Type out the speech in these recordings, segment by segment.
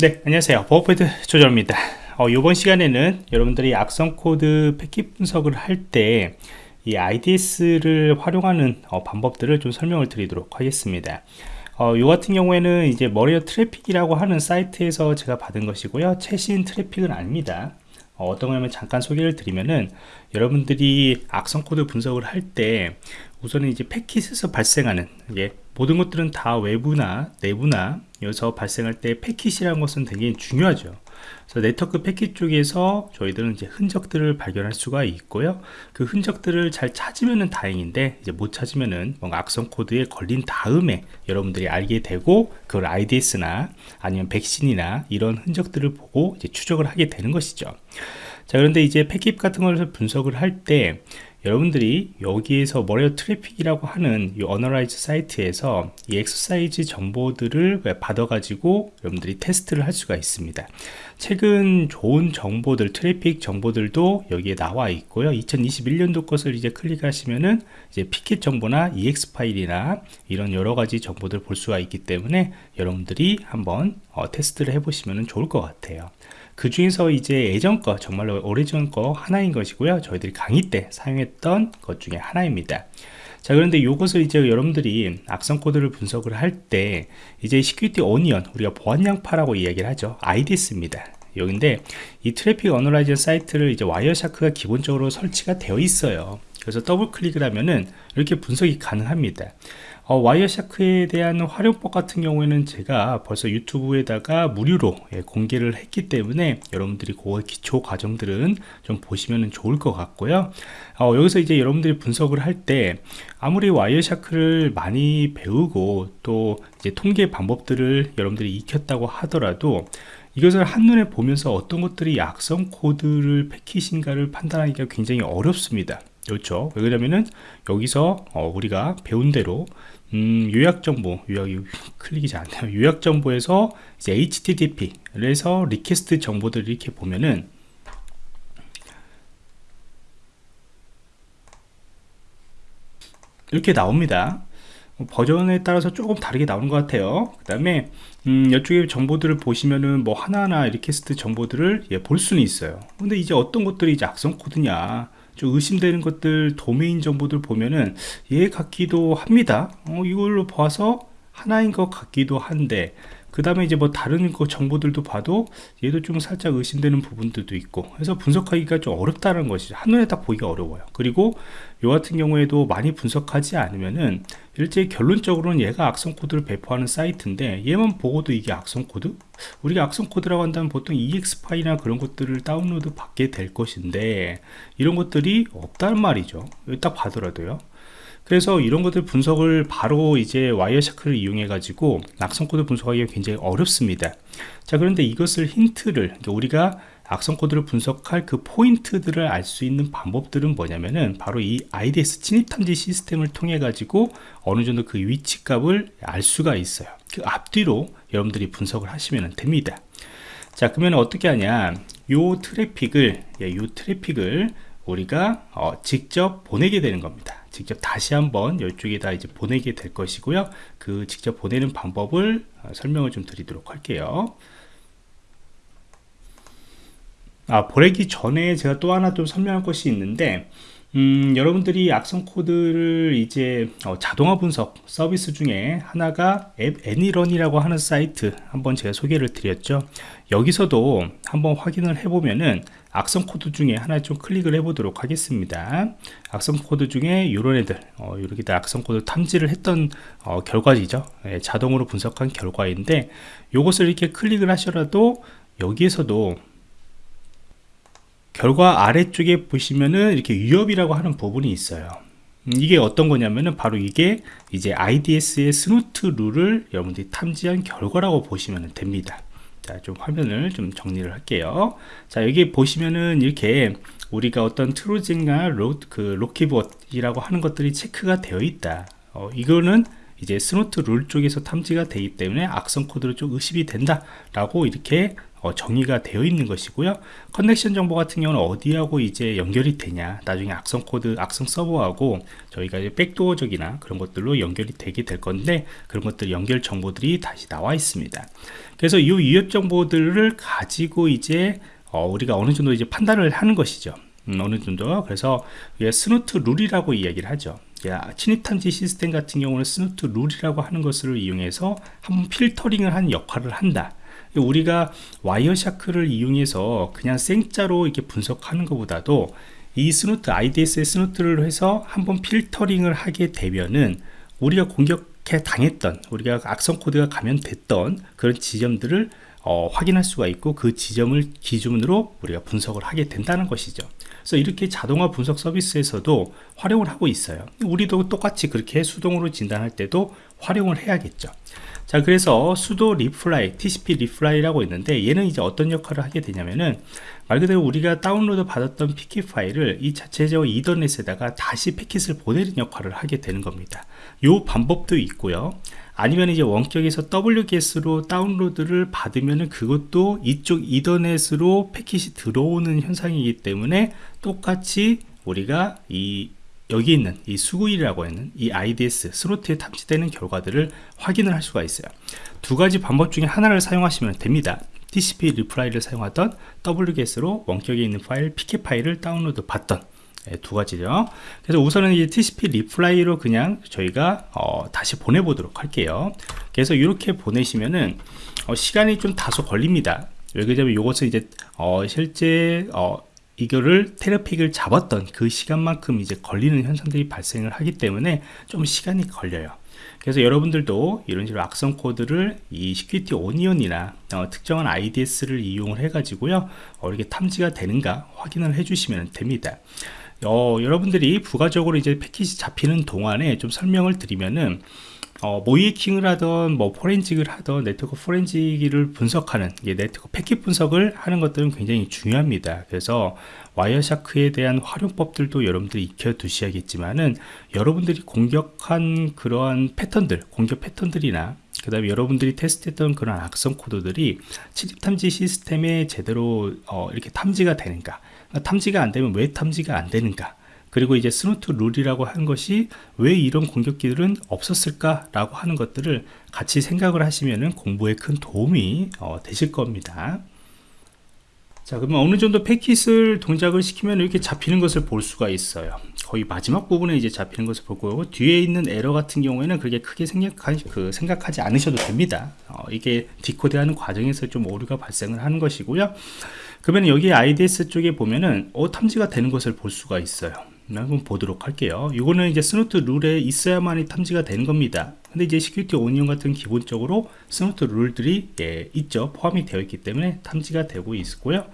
네 안녕하세요. 보안프로젝트 조정원입니다. 어, 이번 시간에는 여러분들이 악성 코드 패킷 분석을 할 때 이 IDS를 활용하는 어, 방법들을 좀 설명을 드리도록 하겠습니다. 어, 요 같은 경우에는 이제 malware traffic이라고 하는 사이트에서 제가 받은 것이고요. 최신 트래픽은 아닙니다. 어, 떤 거냐면 잠깐 소개를 드리면은 여러분들이 악성 코드 분석을 할 때 우선은 이제 패킷에서 발생하는 예, 모든 것들은 다 외부나 내부나 여기서 발생할 때 패킷이라는 것은 되게 중요하죠. 그래서 네트워크 패킷 쪽에서 저희들은 이제 흔적들을 발견할 수가 있고요. 그 흔적들을 잘 찾으면 다행인데 이제 못 찾으면은 뭔가 악성 코드에 걸린 다음에 여러분들이 알게 되고 그걸 IDS나 아니면 백신이나 이런 흔적들을 보고 이제 추적을 하게 되는 것이죠. 자 그런데 이제 패킷 같은 것을 분석을 할때 여러분들이 여기에서 malware traffic이라고 하는 이 analysis 사이트에서 이 엑서사이즈 정보들을 받아 가지고 여러분들이 테스트를 할 수가 있습니다. 최근 좋은 정보들 트래픽 정보들도 여기에 나와 있고요. 2021년도 것을 이제 클릭하시면은 이제 PCAP 정보나 EXE 파일이나 이런 여러 가지 정보들 볼 수가 있기 때문에 여러분들이 한번 어, 테스트를 해 보시면 좋을 것 같아요 그 중에서 이제 예전 거 정말로 오래전 거 하나인 것이고요. 저희들이 강의 때 사용했던 것 중에 하나입니다. 자 그런데 이것을 이제 여러분들이 악성 코드를 분석을 할 때 이제 Security Onion 우리가 보안 양파라고 이야기를 하죠. IDS입니다. 여기인데 이 트래픽 analyzer 사이트를 이제 와이어샤크가 기본적으로 설치가 되어 있어요. 그래서 더블 클릭을 하면은 이렇게 분석이 가능합니다 어, 와이어샤크에 대한 활용법 같은 경우에는 제가 벌써 유튜브에다가 무료로 예, 공개를 했기 때문에 여러분들이 그 기초 과정들은 좀 보시면 좋을 것 같고요. 어, 여기서 이제 여러분들이 분석을 할 때 아무리 와이어샤크를 많이 배우고 또 이제 통계 방법들을 여러분들이 익혔다고 하더라도 이것을 한눈에 보면서 어떤 것들이 악성 코드를 패킷인가를 판단하기가 굉장히 어렵습니다 그렇죠 왜냐면은 여기서 어, 우리가 배운 대로 음, 요약 정보, 요약이 클릭이 잘 안 돼요. 요약 정보에서 이제 HTTP에서 request 정보들을 이렇게 보면은 이렇게 나옵니다. 버전에 따라서 조금 다르게 나오는 것 같아요. 그 다음에 음, 이쪽에 정보들을 보시면은 뭐 하나하나 request 정보들을 예, 볼 수는 있어요. 근데 이제 어떤 것들이 이제 악성 코드냐 좀 의심되는 것들 도메인 정보들 보면은 얘 같기도 합니다. 어, 이걸로 봐서 하나인 것 같기도 한데 그 다음에 이제 뭐 다른 거 정보들도 봐도 얘도 좀 살짝 의심되는 부분들도 있고 그래서 분석하기가 좀 어렵다는 것이 한눈에 딱 보기가 어려워요. 그리고 요 같은 경우에도 많이 분석하지 않으면은 이제 결론적으로는 얘가 악성 코드를 배포하는 사이트인데 얘만 보고도 이게 악성 코드? 우리가 악성 코드라고 한다면 보통 EXE 파일이나 그런 것들을 다운로드 받게 될 것인데 이런 것들이 없다는 말이죠. 딱 봐더라도요 그래서 이런 것들 분석을 바로 이제 Wireshark를 이용해 가지고 악성 코드 분석하기가 굉장히 어렵습니다. 자 그런데 이것을 힌트를 그러니까 우리가 악성 코드를 분석할 그 포인트들을 알 수 있는 방법들은 뭐냐면은 바로 이 IDS 침입 탐지 시스템을 통해 가지고 어느 정도 그 위치 값을 알 수가 있어요. 그 앞뒤로 여러분들이 분석을 하시면 됩니다. 자 그러면 어떻게 하냐? 요 트래픽을 예, 요 트래픽을 우리가 어, 직접 보내게 되는 겁니다 직접 다시 한번 이쪽에다 이제 보내게 될 것이고요. 그 직접 보내는 방법을 어, 설명을 좀 드리도록 할게요. 아 보내기 전에 제가 또 하나 좀 설명할 것이 있는데 음, 여러분들이 악성 코드를 이제 어, 자동화 분석 서비스 중에 하나가 app.any.run이라고 하는 사이트 한번 제가 소개를 드렸죠. 여기서도 한번 확인을 해보면은 악성 코드 중에 하나 좀 클릭을 해 보도록 하겠습니다. 악성 코드 중에 이런 애들 어, 이렇게 다 악성 코드 탐지를 했던 어, 결과이죠. 예, 자동으로 분석한 결과인데 이것을 이렇게 클릭을 하셔라도 여기에서도 결과 아래쪽에 보시면은 이렇게 위협이라고 하는 부분이 있어요. 음, 이게 어떤 거냐면은 바로 이게 이제 IDS의 Snort 룰을 여러분들이 탐지한 결과라고 보시면 됩니다 자, 좀 화면을 좀 정리를 할게요. 자, 여기 보시면은 이렇게 우리가 어떤 Trojan과 로, 그 LokiBot이라고 하는 것들이 체크가 되어 있다. 어, 이거는 이제 Snort 룰 쪽에서 탐지가 되기 때문에 악성 코드로 좀 의심이 된다 라고 이렇게 어, 정의가 되어 있는 것이고요. connection 정보 같은 경우는 어디하고 이제 연결이 되냐. 나중에 악성 코드 악성 서버하고 저희가 이제 백도어적이나 그런 것들로 연결이 되게 될 건데 그런 것들 연결 정보들이 다시 나와 있습니다. 그래서 이 위협 정보들을 가지고 이제 어, 우리가 어느 정도 이제 판단을 하는 것이죠. 음, 어느 정도. 그래서 Snort 룰이라고 이야기를 하죠. 야, 침입탐지 시스템 같은 경우는 Snort 룰이라고 하는 것을 이용해서 한번 필터링을 한 역할을 한다 우리가 Wireshark를 이용해서 그냥 생자로 이렇게 분석하는 것보다도 이 Snort IDS의 Snort를 해서 한번 필터링을 하게 되면은 우리가 공격해 당했던 우리가 악성 코드가 감염됐던 그런 지점들을 어, 확인할 수가 있고 그 지점을 기준으로 우리가 분석을 하게 된다는 것이죠. 그래서 이렇게 자동화 분석 서비스에서도 활용을 하고 있어요. 우리도 똑같이 그렇게 수동으로 진단할 때도 활용을 해야겠죠 자 그래서 수도 리플라이 tcp 리플라이라고 있는데 얘는 이제 어떤 역할을 하게 되냐면은 말 그대로 우리가 다운로드 받았던 pcap 파일을 이 자체적 이더넷에다가 다시 패킷을 보내는 역할을 하게 되는 겁니다. 요 방법도 있고요. 아니면 이제 원격에서 wget으로 다운로드를 받으면은 그것도 이쪽 이더넷으로 패킷이 들어오는 현상이기 때문에 똑같이 우리가 이 여기 있는 이 Sguil이라고 하는 이 IDS Snort에 탑재되는 결과들을 확인을 할 수가 있어요. 두 가지 방법 중에 하나를 사용하시면 됩니다. TCP replay를 사용하던 wget으로 원격에 있는 파일 pcap 파일을 다운로드 받던 네, 두 가지죠. 그래서 우선은 이 TCP replay로 그냥 저희가 어, 다시 보내보도록 할게요. 그래서 이렇게 보내시면은 어, 시간이 좀 다소 걸립니다. 왜 그러냐면 이것은 이제 어, 실제 어, 이거를 테러픽을 잡았던 그 시간만큼 이제 걸리는 현상들이 발생을 하기 때문에 좀 시간이 걸려요. 그래서 여러분들도 이런 식으로 악성 코드를 이 Security Onion이나 어, 특정한 IDS를 이용을 해 가지고요 어, 이렇게 탐지가 되는가 확인을 해 주시면 됩니다. 어, 여러분들이 부가적으로 이제 패킷이 잡히는 동안에 좀 설명을 드리면은 어, 모의해킹을 하던 뭐 forensic을 하던 네트워크 forensic을 분석하는 예, 네트워크 패킷 분석을 하는 것들은 굉장히 중요합니다. 그래서 와이어샤크에 대한 활용법들도 여러분들이 익혀 두셔야겠지만은 여러분들이 공격한 그러한 패턴들 공격 패턴들이나 그 다음에 여러분들이 테스트했던 그런 악성 코드들이 침입 탐지 시스템에 제대로 어, 이렇게 탐지가 되는가? 탐지가 안 되면 왜 탐지가 안 되는가 그리고 이제 Snort 룰이라고 한 것이 왜 이런 공격기들은 없었을까 라고 하는 것들을 같이 생각을 하시면 공부에 큰 도움이 어, 되실 겁니다. 자 그러면 어느 정도 패킷을 동작을 시키면 이렇게 잡히는 것을 볼 수가 있어요. 거의 마지막 부분에 이제 잡히는 것을 볼 거고 뒤에 있는 에러 같은 경우에는 그렇게 크게 생각하지, 그 생각하지 않으셔도 됩니다. 어, 이게 decode하는 과정에서 좀 오류가 발생을 하는 것이고요. 그러면 여기 IDS 쪽에 보면은 어, 탐지가 되는 것을 볼 수가 있어요 한번 보도록 할게요. 이거는 이제 Snort 룰에 있어야만이 탐지가 되는 겁니다. 근데 이제 Security Onion 같은 기본적으로 Snort 룰들이 예, 있죠. 포함이 되어 있기 때문에 탐지가 되고 있고요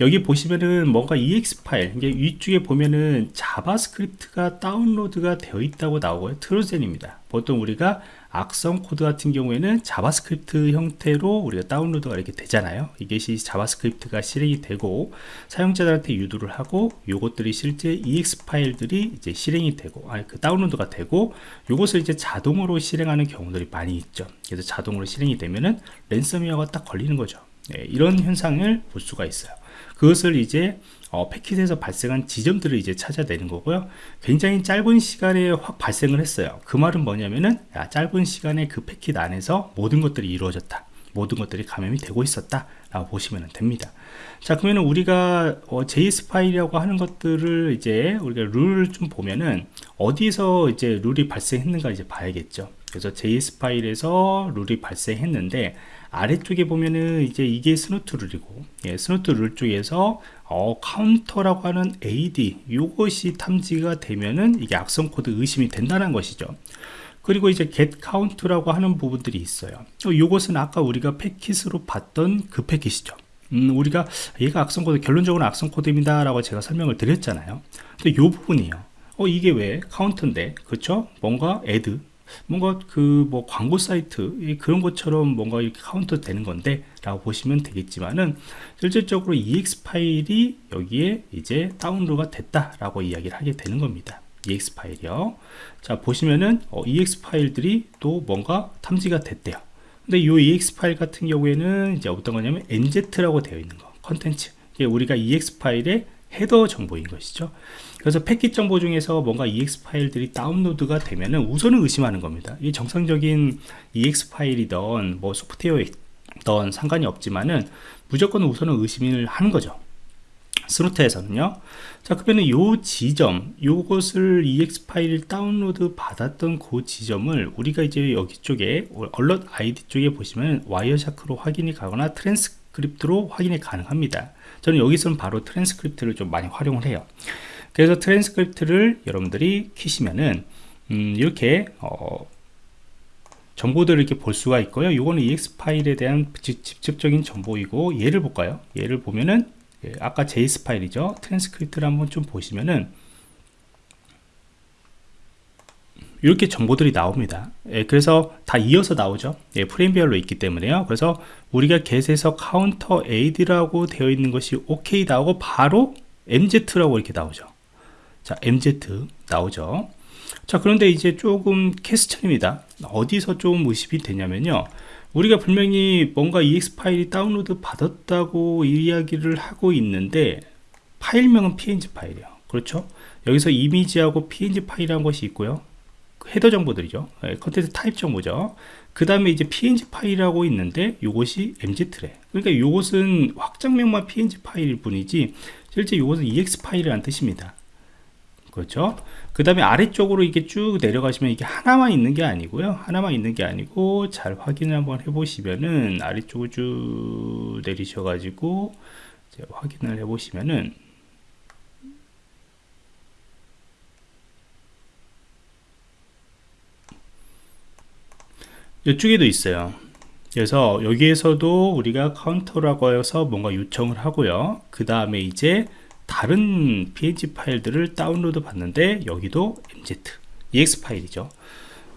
여기 보시면은 뭔가 exe 파일 이게 위쪽에 보면은 JavaScript가 다운로드가 되어 있다고 나오고요. Trojan입니다. 보통 우리가 악성 코드 같은 경우에는 JavaScript 형태로 우리가 다운로드가 이렇게 되잖아요. 이것이 JavaScript가 실행이 되고 사용자들한테 유도를 하고 요것들이 실제 ex 파일들이 이제 실행이 되고 아니 그 다운로드가 되고 요것을 이제 자동으로 실행하는 경우들이 많이 있죠. 그래서 자동으로 실행이 되면은 랜섬웨어가 딱 걸리는 거죠. 네, 이런 현상을 볼 수가 있어요 그것을 이제 어, 패킷에서 발생한 지점들을 이제 찾아내는 거고요. 굉장히 짧은 시간에 확 발생을 했어요. 그 말은 뭐냐면은 야, 짧은 시간에 그 패킷 안에서 모든 것들이 이루어졌다. 모든 것들이 감염이 되고 있었다 라고 보시면 됩니다. 자 그러면 우리가 어, JS 파일이라고 하는 것들을 이제 우리가 룰을 좀 보면은 어디서 이제 룰이 발생했는가 이제 봐야겠죠. 그래서 JS 파일에서 룰이 발생했는데 아래쪽에 보면은 이제 이게 Snort 룰이고 예, Snort 룰 쪽에서 어, 카운터라고 하는 ad 이것이 탐지가 되면은 이게 악성 코드 의심이 된다는 것이죠. 그리고 이제 get count라고 하는 부분들이 있어요. 이것은 아까 우리가 패킷으로 봤던 그 패킷이죠. 음, 우리가 얘가 악성 코드 결론적으로 악성 코드입니다 라고 제가 설명을 드렸잖아요. 근데 이 부분이요. 어 이게 왜? 카운터인데 그렇죠 뭔가 add 뭔가 그 뭐 광고 사이트 그런 것처럼 뭔가 이렇게 카운터 되는 건데 라고 보시면 되겠지만은 실질적으로 exe 파일이 여기에 이제 다운로드가 됐다 라고 이야기를 하게 되는 겁니다. Ex 파일이요. 자 보시면은 어, ex 파일들이 또 뭔가 탐지가 됐대요. 근데 이 ex 파일 같은 경우에는 이제 어떤 거냐면 nz라고 되어 있는 거 컨텐츠. 우리가 ex 파일의 헤더 정보인 것이죠. 그래서 패킷 정보 중에서 뭔가 ex 파일들이 다운로드가 되면은 우선은 의심하는 겁니다. 이 정상적인 ex 파일이던 뭐 소프트웨어이던 상관이 없지만은 무조건 우선은 의심을 하는 거죠. Snort에서는요. 자 그러면 요 지점 요것을 exe 파일 다운로드 받았던 그 지점을 우리가 이제 여기 쪽에 alert ID 쪽에 보시면 Wireshark로 확인이 가거나 트랜스크립트로 확인이 가능합니다 저는 여기서는 바로 트랜스크립트를 좀 많이 활용을 해요. 그래서 트랜스크립트를 여러분들이 키시면은 음, 이렇게 어, 정보들을 이렇게 볼 수가 있고요. 이거는 exe 파일에 대한 직접적인 정보이고 얘를 볼까요? 얘를 보면은 예, 아까 JS 파일이죠. 트랜스크립트를 한번 좀 보시면은 이렇게 정보들이 나옵니다. 예, 그래서 다 이어서 나오죠. 예, 프레임별로 있기 때문에요. 그래서 우리가 get에서 카운터 aid라고 되어 있는 것이 OK 나오고 바로 mz라고 이렇게 나오죠. 자 mz 나오죠. 자 그런데 이제 조금 question입니다. 어디서 좀 의심이 되냐면요. 우리가 분명히 뭔가 exe 파일이 다운로드 받았다고 이야기를 하고 있는데 파일명은 png 파일이에요. 그렇죠? 여기서 이미지하고 png 파일이라는 것이 있고요 헤더 정보들이죠. 예, content 타입 정보죠. 그 다음에 이제 png 파일이라고 있는데 이것이 mz래 그러니까 이것은 확장명만 png 파일일 뿐이지 실제 이것은 exe 파일이라는 뜻입니다. 그렇죠? 그 다음에 아래쪽으로 이게 쭉 내려가시면 이게 하나만 있는 게 아니고요. 하나만 있는 게 아니고 잘 확인을 한번 해 보시면은 아래쪽을 쭉 내리셔 가지고 확인을 해 보시면은 이쪽에도 있어요. 그래서 여기에서도 우리가 counter라고 해서 뭔가 요청을 하고요. 그 다음에 이제 다른 png 파일들을 다운로드 받는데 여기도 MZ exe 파일이죠.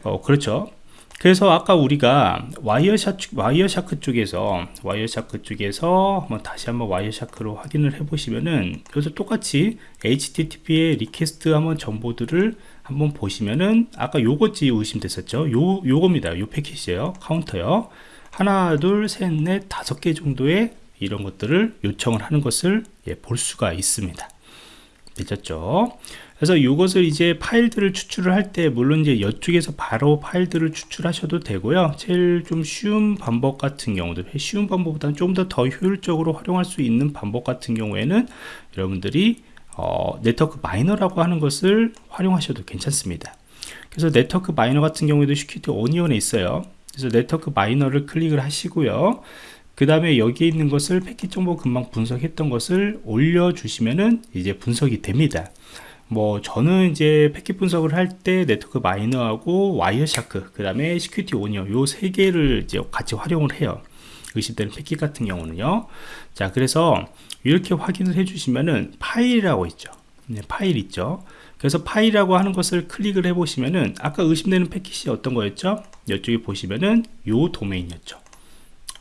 어, 그렇죠. 그래서 아까 우리가 Wireshark, Wireshark 쪽에서 Wireshark 쪽에서 한번 다시 한번 Wireshark로 확인을 해 보시면은 여기서 똑같이 http의 request 한번 정보들을 한번 보시면은 아까 요거지 의심됐었죠? 요 요겁니다. 요 패킷이에요. counter요. 하나 둘셋넷 다섯 개 정도의 이런 것들을 요청을 하는 것을 예, 볼 수가 있습니다. 되셨죠? 그래서 이것을 이제 파일들을 추출을 할 때 물론 이제 이쪽에서 바로 파일들을 추출하셔도 되고요. 제일 좀 쉬운 방법 같은 경우도 쉬운 방법보다는 좀 더 더 효율적으로 활용할 수 있는 방법 같은 경우에는 여러분들이 어, NetworkMiner라고 하는 것을 활용하셔도 괜찮습니다 그래서 NetworkMiner 같은 경우에도 Security Onion에 있어요 그래서 NetworkMiner를 클릭을 하시고요 그 다음에 여기에 있는 것을 패킷 정보 금방 분석했던 것을 올려주시면은 이제 분석이 됩니다. 뭐 저는 이제 패킷 분석을 할 때 NetworkMiner하고 Wireshark 그 다음에 Security Onion 요 세 개를 이제 같이 활용을 해요. 의심되는 패킷 같은 경우는요. 자 그래서 이렇게 확인을 해주시면은 파일이라고 있죠. 네, 파일 있죠. 그래서 파일이라고 하는 것을 클릭을 해 보시면은 아까 의심되는 패킷이 어떤 거였죠? 이쪽에 보시면은 요 도메인이었죠.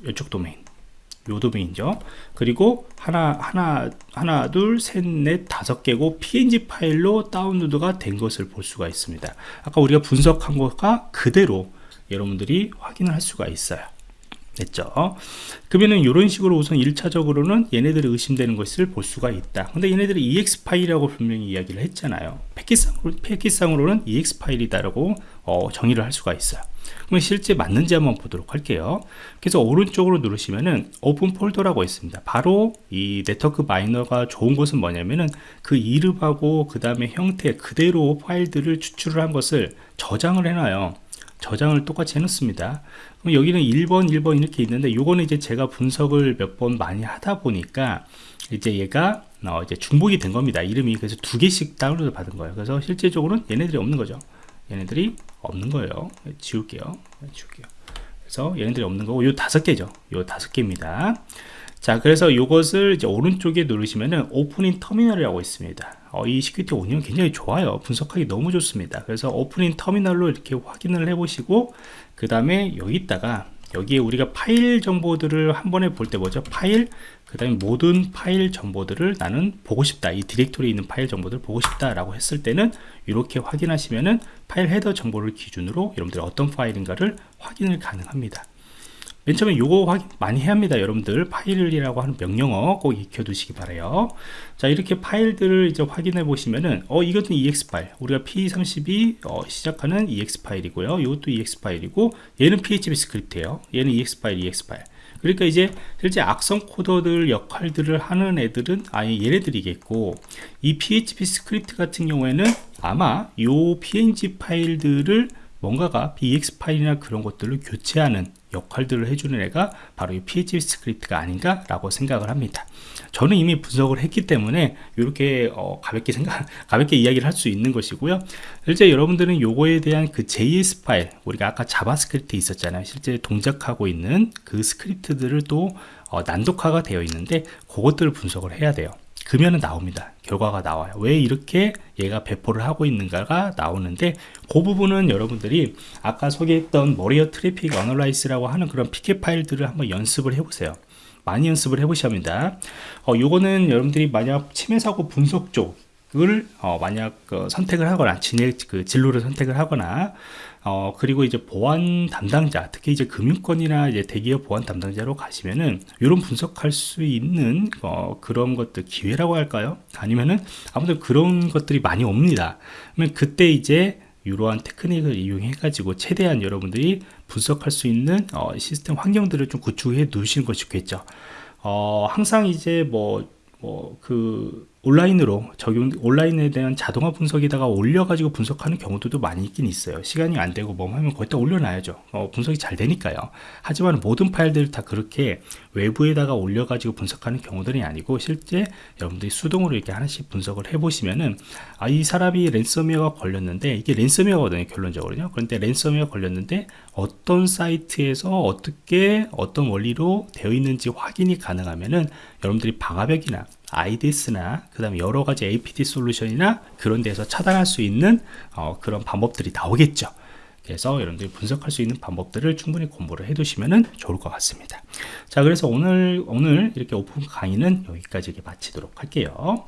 이쪽 도메인. 요 도메인이죠 그리고 하나 하나 하나 둘셋넷 다섯 개고 png 파일로 다운로드가 된 것을 볼 수가 있습니다 아까 우리가 분석한 것과 그대로 여러분들이 확인을 할 수가 있어요 됐죠. 그러면은 이런 식으로 우선 1차적으로는 얘네들이 의심되는 것을 볼 수가 있다. 근데 얘네들이 exe 파일이라고 분명히 이야기를 했잖아요. 패킷상으로, 패킷상으로는 exe 파일이다라고 어, 정의를 할 수가 있어요. 그럼 실제 맞는지 한번 보도록 할게요. 그래서 오른쪽으로 누르시면은 open folder라고 있습니다. 바로 이 NetworkMiner가 좋은 것은 뭐냐면은 그 이름하고 그 다음에 형태 그대로 파일들을 추출을 한 것을 저장을 해놔요 저장을 똑같이 해놓습니다. 그럼 여기는 1번 1번 이렇게 있는데 요거는 이제 제가 분석을 몇 번 많이 하다 보니까 이제 얘가 어 이제 중복이 된 겁니다. 이름이 그래서 두 개씩 다운로드 받은 거예요. 그래서 실제적으로는 얘네들이 없는 거죠. 얘네들이 없는 거예요. 지울게요. 지울게요. 그래서 얘네들이 없는 거고 요 다섯 개죠. 요 다섯 개입니다. 자 그래서 이것을 이제 오른쪽에 누르시면은 open in terminal이라고 있습니다 어, 이 Security Onion 굉장히 좋아요. 분석하기 너무 좋습니다. 그래서 open in terminal로 이렇게 확인을 해 보시고 그 다음에 여기다가 여기에 우리가 파일 정보들을 한 번에 볼 때 뭐죠? 파일? 그 다음에 모든 파일 정보들을 나는 보고 싶다. 이 디렉토리에 있는 파일 정보들을 보고 싶다 라고 했을 때는 이렇게 확인하시면은 파일 헤더 정보를 기준으로 여러분들이 어떤 파일인가를 확인을 가능합니다 맨 처음에 요거 확인 많이 해야 합니다 여러분들. file이라고 하는 명령어 꼭 익혀 두시기 바래요. 자 이렇게 파일들을 이제 확인해 보시면은 어 이것도 exe 파일. 우리가 PE32 어, 시작하는 exe 파일이고요. 이것도 exe 파일이고 얘는 php 스크립트예요. 얘는 exe 파일 exe 파일. 그러니까 이제 실제 악성 코드들 역할들을 하는 애들은 아예 얘네들이겠고 이 php 스크립트 같은 경우에는 아마 요 png 파일들을 뭔가가 exe 파일이나 그런 것들을 교체하는 역할들을 해주는 애가 바로 이 PHP 스크립트가 아닌가 라고 생각을 합니다. 저는 이미 분석을 했기 때문에 이렇게 어, 가볍게 생각 가볍게 이야기를 할 수 있는 것이고요. 실제 여러분들은 요거에 대한 그 JS 파일 우리가 아까 JavaScript 있었잖아요. 실제 동작하고 있는 그 스크립트들을 또 어, 난독화가 되어 있는데 그것들을 분석을 해야 돼요 그러면 나옵니다. 결과가 나와요. 왜 이렇게 얘가 배포를 하고 있는가가 나오는데 그 부분은 여러분들이 아까 소개했던 Malware Traffic Analysis라고 하는 그런 pcap 파일들을 한번 연습을 해 보세요. 많이 연습을 해 보셔야 합니다. 어, 요거는 여러분들이 만약 침해 사고 분석 쪽 을 어, 만약 그 선택을 하거나 진행 그 진로를 선택을 하거나 어, 그리고 이제 보안 담당자, 특히 이제 금융권이나 이제 대기업 보안 담당자로 가시면은 이런 분석할 수 있는 어, 그런 것들 기회라고 할까요? 아니면은 아무튼 그런 것들이 많이 옵니다. 그러면 그때 이제 이러한 테크닉을 이용해 가지고 최대한 여러분들이 분석할 수 있는 어, 시스템 환경들을 좀 구축해 놓으시는 것이 좋겠죠. 어, 항상 이제 뭐 뭐그 온라인으로 적용 온라인에 대한 자동화 분석에다가 올려가지고 분석하는 경우도 많이 있긴 있어요. 시간이 안 되고 뭐 하면 거기다 올려놔야죠. 어, 분석이 잘 되니까요. 하지만 모든 파일들 다 그렇게 외부에다가 올려가지고 분석하는 경우들이 아니고 실제 여러분들이 수동으로 이렇게 하나씩 분석을 해보시면은 아 이 사람이 랜섬웨어가 걸렸는데 이게 랜섬웨어거든요 결론적으로요. 그런데 랜섬웨어 걸렸는데 어떤 사이트에서 어떻게 어떤 원리로 되어 있는지 확인이 가능하면은 여러분들이 방화벽이나 IDS나 그 다음에 여러가지 APT 솔루션이나 그런 데서 차단할 수 있는 어, 그런 방법들이 나오겠죠. 그래서 여러분들이 분석할 수 있는 방법들을 충분히 공부를 해 두시면 좋을 것 같습니다. 자 그래서 오늘 오늘 이렇게 오픈 강의는 여기까지 이렇게 마치도록 할게요